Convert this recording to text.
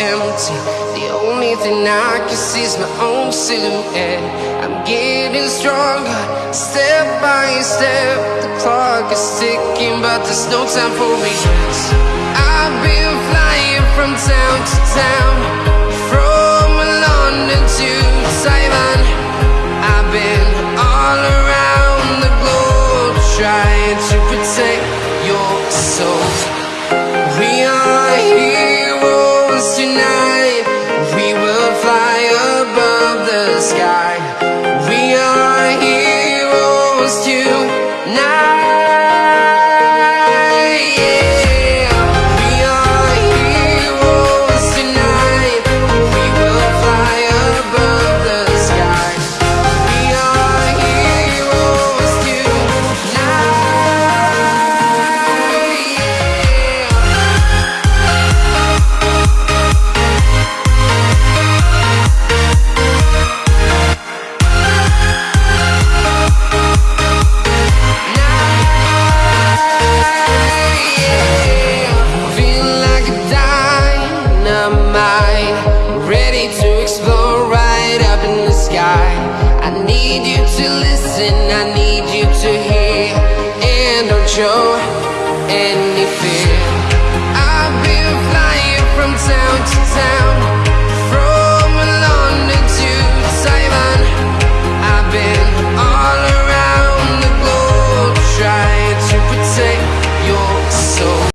empty. The only thing I can see is my own silhouette. I'm getting stronger, step by step. The clock is ticking, but there's no time for regrets. I've been flying from town to town, from London to Taiwan. I've been all around the globe trying to protect your soul. Tonight. need you to listen, I need you to hear. And don't show any fear